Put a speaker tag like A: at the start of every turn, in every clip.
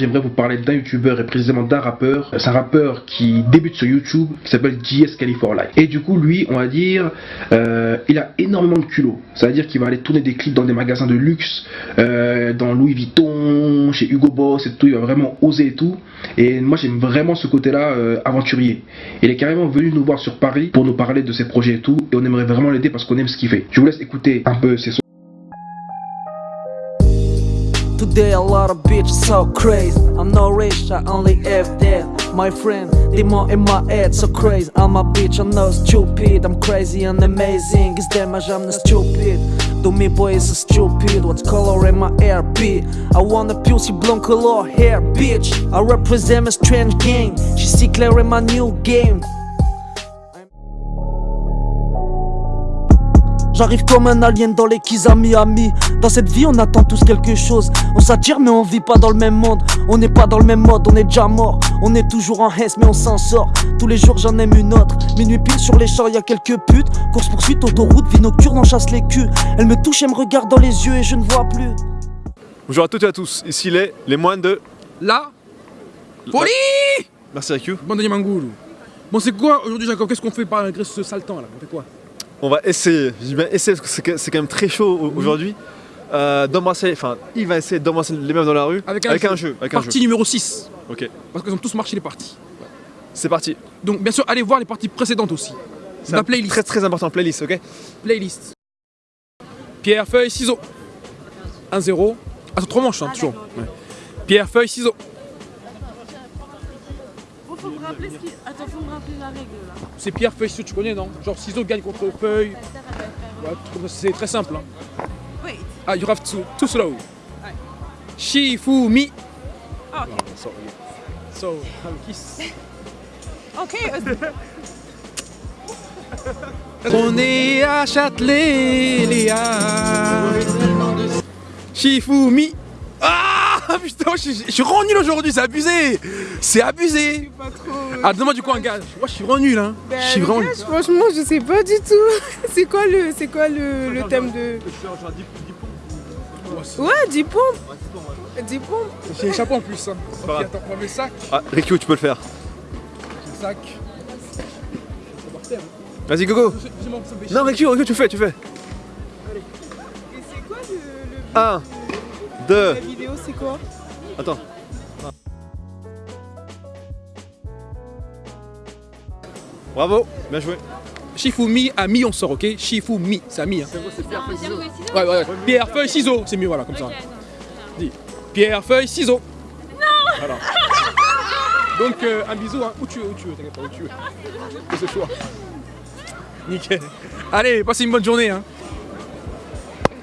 A: j'aimerais vous parler d'un youtubeur et précisément d'un rappeur. C'est un rappeur qui débute sur YouTube, qui s'appelle JS California. Et du coup, lui, on va dire, euh, il a énormément de culot. C'est-à-dire qu'il va aller tourner des clips dans des magasins de luxe, euh, dans Louis Vuitton, chez Hugo Boss et tout. Il va vraiment oser et tout. Et moi, j'aime vraiment ce côté-là euh, aventurier. Il est carrément venu nous voir sur Paris pour nous parler de ses projets et tout. Et on aimerait vraiment l'aider parce qu'on aime ce qu'il fait. Je vous laisse écouter un peu ses sons.
B: Today a lot of bitches so crazy. I'm not rich, I only have that. My friend, demon in my head so crazy. I'm a bitch, I'm not stupid. I'm crazy and amazing. It's damage, I'm not stupid. Do me boys so stupid. What color in my hair be? I want a pussy blonde color hair, bitch. I represent a strange game She see clear in my new game. J'arrive comme un alien dans les à Miami. Dans cette vie on attend tous quelque chose. On s'attire mais on vit pas dans le même monde. On n'est pas dans le même mode, on est déjà mort. On est toujours en hesse mais on s'en sort. Tous les jours j'en aime une autre. Minuit pile sur les champs y a quelques putes. Course poursuite, autoroute, vie nocturne, on chasse les culs. Elle me touche, elle me regarde dans les yeux et je ne vois plus.
C: Bonjour à toutes et à tous, ici les, les moines de...
D: La Folie
C: Merci à Q.
D: Bon Bon c'est quoi aujourd'hui Jacob? Qu'est-ce qu'on fait malgré ce sale temps là? On fait quoi?
C: On va essayer, je dis bien essayer parce que c'est quand même très chaud aujourd'hui. Euh, d'embrasser, enfin, il va essayer d'embrasser les meufs dans la rue
D: avec un, jeu.
C: Avec
D: partie
C: un
D: jeu. numéro 6.
C: Ok.
D: Parce qu'ils ont tous marché les parties.
C: C'est parti.
D: Donc, bien sûr, allez voir les parties précédentes aussi.
C: C'est la playlist. Très très important, playlist, ok?
D: Playlist. Pierre, feuille, ciseaux. 1-0. Attends, trois manches, hein, toujours. Pierre, feuille, ciseaux.
E: Attends, faut me rappeler la règle là.
D: C'est pierre, feuille, ciseaux, tu connais non Genre ciseaux gagne contre feuille. c'est très simple. Hein.
E: Wait.
D: Ah, you have to, too slow. Shifumi.
E: Ah, ok.
D: so, so, have a kiss.
E: ok.
D: On est à Châtelet, Léa. Shifumi. Ah putain, je, suis rendu nul aujourd'hui, c'est abusé C'est abusé Ah, donne-moi du coup un gage. Moi, je suis rendu nul, hein.
E: Ben,
D: je suis
E: vraiment Franchement, je sais pas du tout. c'est quoi le, c'est quoi le, le thème de. Ouais, 10 pompes. 10 pompes.
D: J'ai échappé en plus. Hein. Ok, attends, on va le sac.
C: Ah, Rikyo, tu peux le faire?
D: J'ai le sac.
C: Vas-y, Gogo. Non, Rikyo, tu fais, tu fais.
E: Allez. Et c'est quoi le. le...
C: 1, 2.
E: La vidéo, c'est quoi
C: Attends. Bravo, bien joué.
D: Shifumi a mis, on sort, ok Shifumi, c'est à mi. Hein.
E: C'est pierre, feuille, ciseaux
D: Ouais, ouais, Pierre, feuille, ciseaux, c'est mieux, voilà, comme ça. Dis. Pierre, feuille, ciseaux.
E: Non
D: Voilà. Donc, euh, un bisou, hein. Où tu veux, où tu veux, t'inquiète pas, où tu veux. C'est ce choix. Nickel. Allez, passez une bonne journée, hein.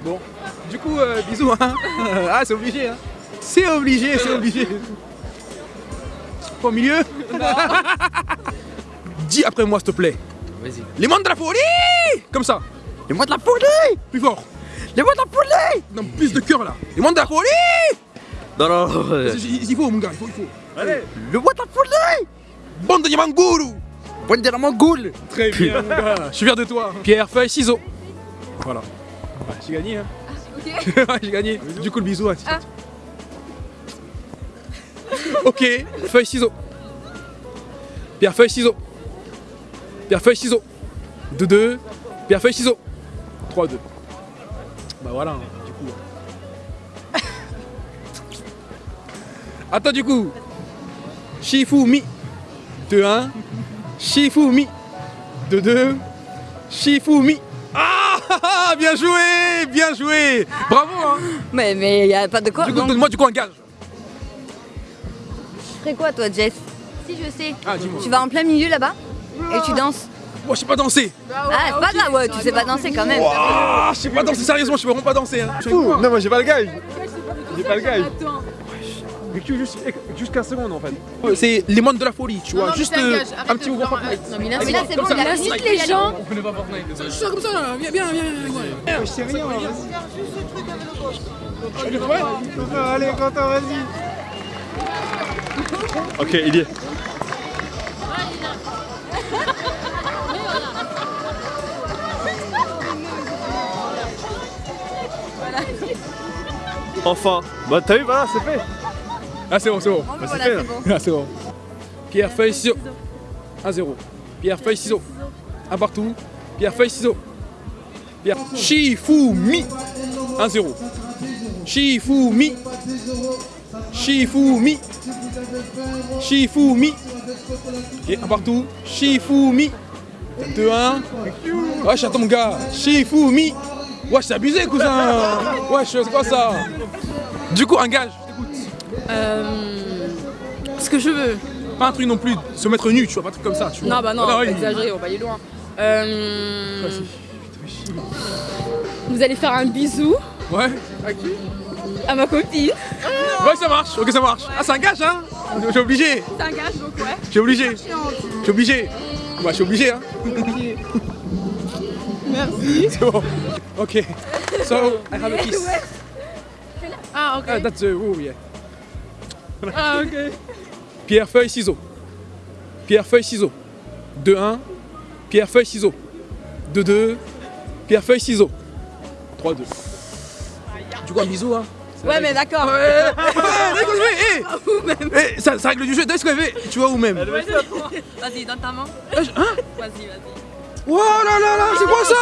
D: Bon. Du coup, euh, bisous, hein. ah, c'est obligé, hein. C'est obligé, c'est obligé. Au milieu Dis après moi, s'il te plaît.
F: Vas-y.
D: Les moines de la folie Comme ça.
F: Les moines de la folie
D: Plus fort.
F: Les moines de la folie
D: Non, plus de cœur là. Les moines de la folie
F: Non, non, non.
D: Il faut, mon gars, il faut, il faut.
F: Allez. Le moine de la folie
D: Bande de Yamangoulou
F: Bande de Yamangoul
D: Très bien, mon gars. Je suis fier de toi. Pierre, feuille, ciseaux. Voilà. Ouais, j'ai gagné, hein.
E: Ok.
D: j'ai gagné. Du coup, le bisou. Hein, ah. ok, feuille, ciseaux. Pierre, feuille, ciseaux. Pierre, feuille, ciseaux. 2-2. Pierre, feuille, ciseaux. 3-2. Bah voilà, hein, du coup. Attends, du coup. Shifumi. 2-1. Shifumi. 2-2. Shifumi. Ah Bien joué Bien joué Bravo hein
G: Mais mais y a pas de quoi.
D: Du coup, donne-moi du coup un gage.
G: Tu ferais quoi toi Jess?
E: Si je sais.
D: Ah.
G: Tu vas en plein milieu là-bas? Et tu danses?
D: Moi, je sais pas danser.
G: Ah, c'est pas grave, ouais, tu sais pas danser quand même.
D: Ah, je sais pas danser, sérieusement, je sais vraiment pas danser. Hein.
C: Non, moi j'ai pas le gage. J'ai pas le gage.
E: Attends.
C: Mais tu juste, juste 15 secondes en fait.
D: C'est les mondes de la folie, tu vois. Juste
E: un
D: euh, un petit mouvement Fortnite.
E: Non, mais là,
G: c'est bon, il invite les gens.
D: On connaît pas Fortnite, suis comme ça, là. Viens, viens, viens. viens.
C: Je sais rien,
D: Ouais.
C: Allez, Quentin, vas-y. Ok, il y est. Enfin, bah t'as vu, voilà, c'est fait.
D: Ah, c'est bon, c'est bon.
C: C'est
G: voilà, c'est bon.
D: Ah, c'est bon. Pierre, feuille, ciseaux. 1-0. Pierre, feuille, ciseaux. Un partout. Pierre, feuille, ciseaux. Pierre. Shifumi. 1-0. Shifumi. Shifumi. Shifumi. Et un partout. Shifumi. 2-1. Wesh, attends mon gars. Shifumi. Wesh, c'est abusé, cousin. Wesh, c'est quoi ça? Du coup, un gage.
E: Euh, ce que je veux.
D: Pas un truc non plus se mettre nu, tu vois, pas un truc comme ça. Tu vois.
E: Non, bah non,
D: Ah,
E: on va
D: oui.
E: pas exagérer, on va aller loin. Euh, vous allez faire un bisou
D: Ouais.
E: à ma copine.
D: Ouais, ça marche. Ok, ça marche. Ah, c'est un gage, hein J'ai obligé.
E: C'est un gage, donc ouais.
D: J'ai obligé. J'ai obligé. Ouais, je suis obligé, hein.
E: Merci.
D: C'est bon. Ok. So, I have a kiss.
E: Ah, ok.
D: Ah, that's the oh, yeah.
E: Ah, ok.
D: Pierre, feuille, ciseaux. Pierre, feuille, ciseaux. 2-1. Pierre, feuille, ciseaux. 2-2. Pierre, feuille, ciseaux. 3-2. Du coup, un bisou, hein?
E: Ouais, mais d'accord.
D: Ouais, ouais, ouais, ouais, eh, ça, ça règle du jeu. Qu'on avait. Tu vois où même
E: Vas-y, donne ta main.
D: Hein?
E: Vas-y, vas-y.
D: Oh là là là, c'est quoi ça?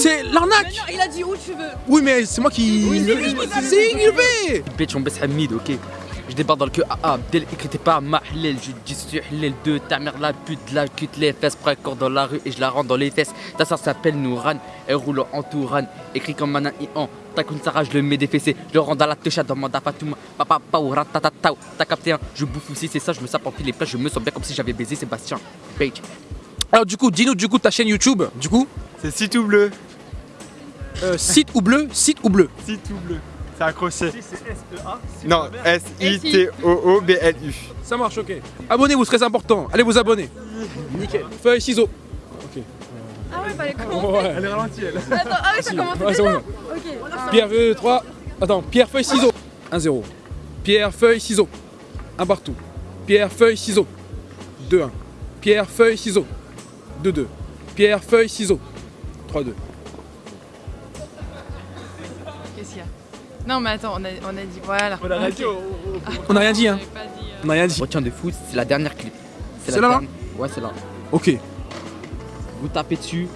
D: C'est l'arnaque
E: Il a dit où tu veux.
D: Oui mais c'est moi qui... C'est qui le fait
F: Bitch, on baisse Hamid, ok je débarque dans le queue AA, dès l'écrit pas ma halal, je dis suis halal 2, ta mère la pute, la cute les fesses, prends corps dans la rue et je la rentre dans les fesses. Ta soeur s'appelle Nouran, elle roule en Touran, écrit comme un Ian, ta Sarah, je le mets des fessées, je le rends dans la touche, demande à Fatouma, papa, pao, ratatatao, t'as capté un, je bouffe aussi, c'est ça, je me sape en les plats, je me sens bien comme si j'avais baisé Sébastien. Bitch.
D: Alors du coup, dis-nous du coup ta chaîne YouTube, du coup,
C: C'est si tout bleu.
D: euh, site ou bleu, site ou bleu.
C: Si tout bleu. C'est accroché. Non, S-I-T-O-O-B-L-U.
D: Ça marche, ok. Abonnez-vous, c'est très important. Allez vous abonner. Nickel. Feuille, ciseaux. Ok.
E: Ah ouais, fallait commencer.
D: Ouais.
C: Elle est ralentie, elle.
E: Attends, ah oui, ça commence
D: Ouais,
E: déjà. Ok.
D: Pierre, feuille, 3. Attends, pierre, feuille, ciseaux. 1-0. Pierre, feuille, ciseaux. Un partout. Pierre, feuille, ciseaux. 2-1. Pierre, feuille, ciseaux. 2-2. Pierre, feuille, ciseaux. 3-2.
E: Non, mais attends, on a, on a dit voilà.
C: On a raté.
D: On n'a rien dit, hein.
E: Dit, euh,
D: On n'a rien dit.
F: Retiens de fou, c'est la dernière clip.
D: C'est
F: la
D: là,
F: Ouais, c'est là.
D: Ok,
F: Vous tapez dessus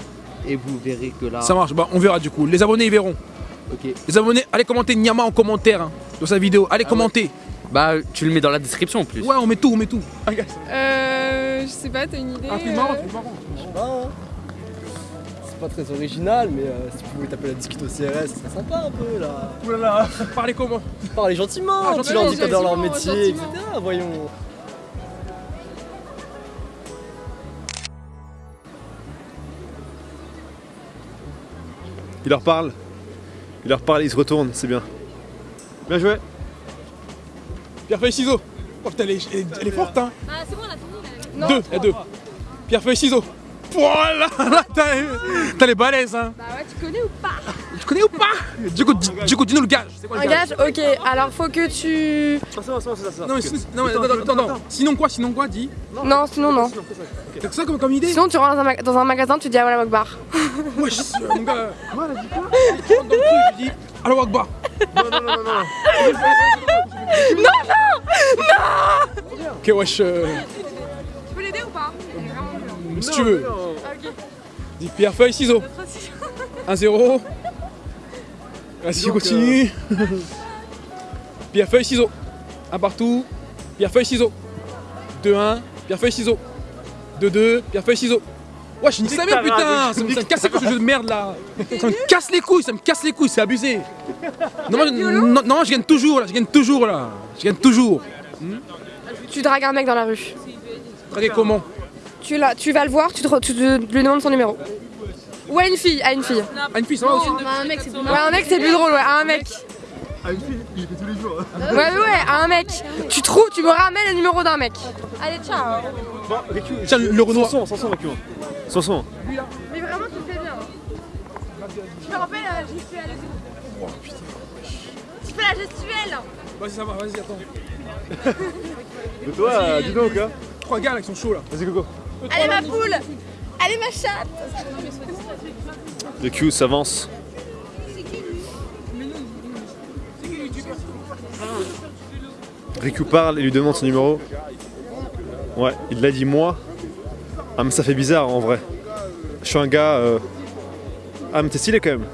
F: et vous verrez que là.
D: ça marche. Bah, on verra du coup. Les abonnés, ils verront.
F: Ok.
D: Les abonnés, allez commenter Nyama en commentaire hein, de sa vidéo. Allez
F: Ah ouais.
D: commenter.
F: Bah, tu le mets dans la description en plus.
D: Ouais, on met tout, on met tout.
E: Euh, je sais pas, t'as une idée
D: Un truc
E: euh,
D: marrant, un truc marrant.
H: pas. C'est pas très original, mais euh, si tu pouvais taper la discute au CRS, c'est sympa un peu là.
C: Oulala.
D: Parlez comment
H: Parlez gentiment,
D: Ah,
H: tu leur dis dans leur métier, etc. Voyons.
C: Il leur parle. Il leur parle, il se retourne, c'est bien. Bien joué.
D: Pierre feuille ciseaux. Oh putain, elle est, elle est- elle est forte hein.
E: Ah, c'est bon, on a fini.
D: Deux, il y a deux. Pierre feuille ciseaux. Voilà, là, t'as t'as les balaises hein.
E: Bah ouais, tu connais ou pas?
D: Tu connais ou pas? Du coup, di- du coup, dis-nous le gage. C'est quoi
E: Un
D: le gage?
E: gage Ok, alors faut que tu.
D: Non, mais sinon, non, mais attends, attends, attends. Sinon quoi Sinon quoi Dis.
E: Non, sinon non.
D: T'as que ça comme, comme idée?
E: Sinon, tu rentres dans un, ma- dans un magasin, tu dis ah voilà Wakbar.
D: Wesh, mon gars. Quoi, elle a dit quoi? Tu rentres dans le truc, tu dis Alors Akbar.
C: Non, non, non, non, non.
D: Ok, wesh. euh, si tu veux.
E: Ok.
D: Dis pierre feuille ciseaux. 1-0. Vas-y, continue. pierre feuille ciseaux. Un partout. Pierre feuille ciseaux. 2-1. Pierre feuille ciseaux. 2-2. Pierre feuille ciseaux. Ouais, je nique sa mère, putain! Ça me, ça me casse les couilles ce jeu de merde là! Ça me casse les couilles, ça me casse les couilles, c'est abusé! Non, moi, non, non, je gagne toujours là, je gagne toujours là! Je gagne toujours!
E: Tu dragues un mec dans la rue.
D: Regardez comment?
E: Tu, la, tu vas le voir, tu, te, tu te- lui demandes son numéro. Ou à une fille, à une fille.
D: Ah, une fille, ça va aussi?
E: à un mec, c'est plus Ouais, un mec, c'est plus drôle, ouais, à un mec.
C: Ah, une fille, il fait tous les jours.
E: Ouais, ouais, ouais, à un mec. Tu trouves, tu me ramènes le numéro d'un mec. Allez, ciao.
D: Tiens, le, le Renoir.
C: Sanson, Sanson. Sanson.
E: Mais vraiment, tu le fais bien. Je me rappelle la gestuelle. Tu fais la gestuelle.
D: Vas-y, ça va, vas-y, attends.
C: Mais toi, dis donc, hein.
D: Trois gars là qui sont chauds là.
C: Vas-y, Coco.
E: Allez, ma poule. Allez, ma chatte.
C: Le Q s'avance. Riku parle et lui demande son numéro. Ouais, il l'a dit moi. Ah mais ça fait bizarre en vrai. Je suis un gars... euh, Ah mais t'es stylé quand même.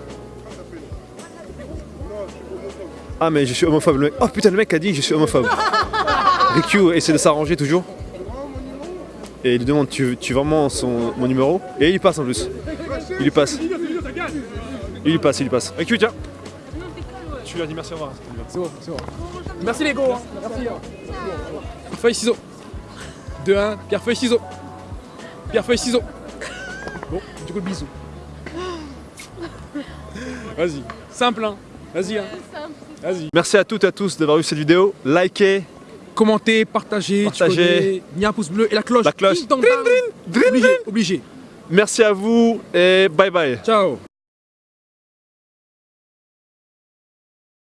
C: Ah mais je suis homophobe le mec. Oh putain le mec a dit je suis homophobe. Riku essaie de s'arranger toujours. Et il lui demande tu, tu veux vraiment son, mon numéro Et il lui passe en plus. Il lui passe. Il lui passe, il lui passe. Riku tiens. Tu lui as dit merci au revoir.
D: C'est bon, c'est bon. Merci les gars. hein. Merci. hein. Pierre, feuille, ciseaux. 2, 1, pierre, feuille, ciseaux. Pierre, feuille, ciseaux. Bon, du coup, bisous. Vas-y, simple, hein. Vas-y, hein. Vas-y.
C: Merci à toutes et à tous d'avoir vu cette vidéo. Likez,
D: Commentez, partagez,
C: Partagez.
D: un pouce bleu et la cloche.
C: La cloche.
D: Obligé.
C: merci à vous et bye bye.
D: Ciao.